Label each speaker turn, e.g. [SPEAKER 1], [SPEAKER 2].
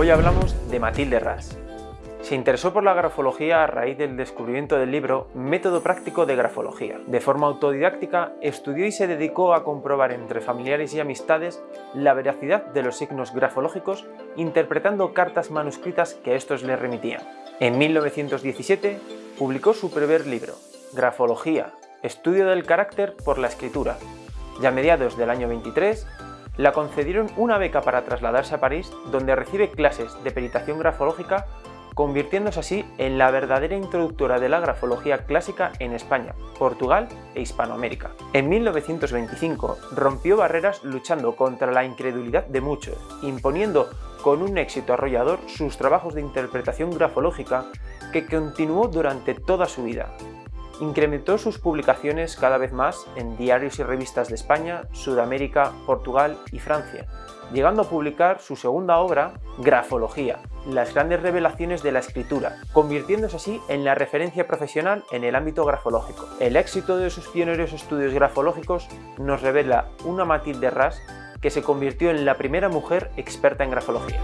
[SPEAKER 1] Hoy hablamos de Matilde Ras. Se interesó por la grafología a raíz del descubrimiento del libro Método práctico de grafología. De forma autodidáctica, estudió y se dedicó a comprobar entre familiares y amistades la veracidad de los signos grafológicos interpretando cartas manuscritas que estos le remitían. En 1917 publicó su primer libro, Grafología, estudio del carácter por la escritura, y a mediados del año 23 la concedieron una beca para trasladarse a París, donde recibe clases de peritación grafológica, convirtiéndose así en la verdadera introductora de la grafología clásica en España, Portugal e Hispanoamérica. En 1925 rompió barreras luchando contra la incredulidad de muchos, imponiendo con un éxito arrollador sus trabajos de interpretación grafológica que continuó durante toda su vida, Incrementó sus publicaciones cada vez más en diarios y revistas de España, Sudamérica, Portugal y Francia, llegando a publicar su segunda obra, Grafología, las grandes revelaciones de la escritura, convirtiéndose así en la referencia profesional en el ámbito grafológico. El éxito de sus pioneros estudios grafológicos nos revela una Matilde Ras que se convirtió en la primera mujer experta en grafología.